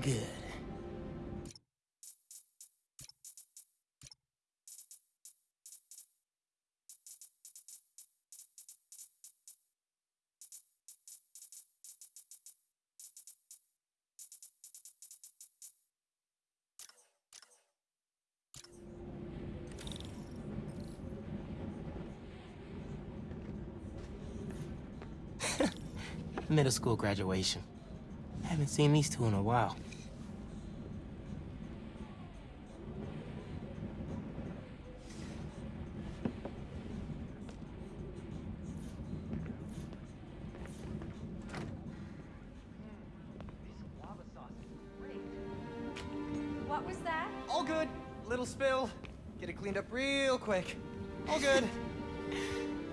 good. Middle school graduation. I haven't seen these two in a while. What was that? All good. Little spill. Get it cleaned up real quick. All good.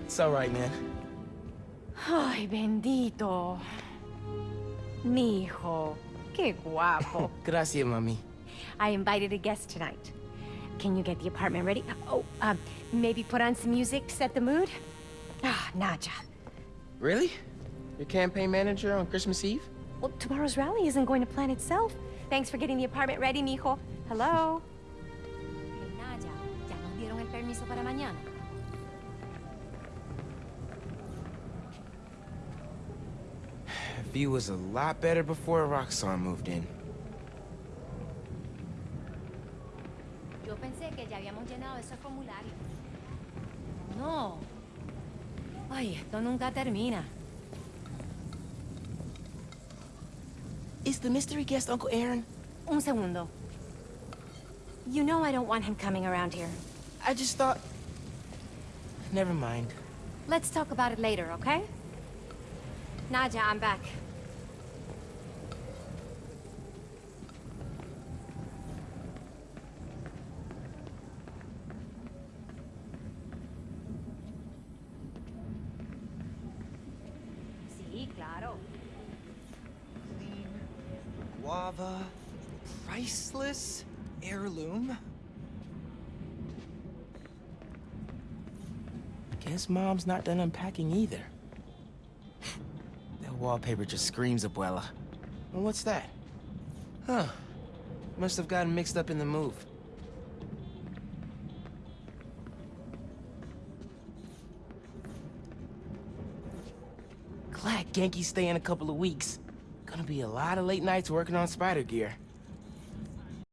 It's all right, man. Ay, bendito. Mi hijo. Qué guapo. Gracias, mami. I invited a guest tonight. Can you get the apartment ready? Oh, um, maybe put on some music, set the mood? Ah, Naja. Really? Your campaign manager on Christmas Eve? Well, tomorrow's rally isn't going to plan itself. Thanks for getting the apartment ready, mijo. Hello? Hey, Naja, ¿ya nos dieron el permiso para mañana? View was a lot better before Roxxon moved in. Yo pensé que ya habíamos llenado ese formulario. No. Ay, esto nunca termina. Is the mystery guest Uncle Aaron? Un segundo. You know I don't want him coming around here. I just thought... Never mind. Let's talk about it later, okay? Naja, I'm back. Guava. Priceless. Heirloom. Guess Mom's not done unpacking either. that wallpaper just screams Abuela. And what's that? Huh. Must have gotten mixed up in the move. Glad Ganke's staying a couple of weeks. Gonna be a lot of late nights working on spider gear.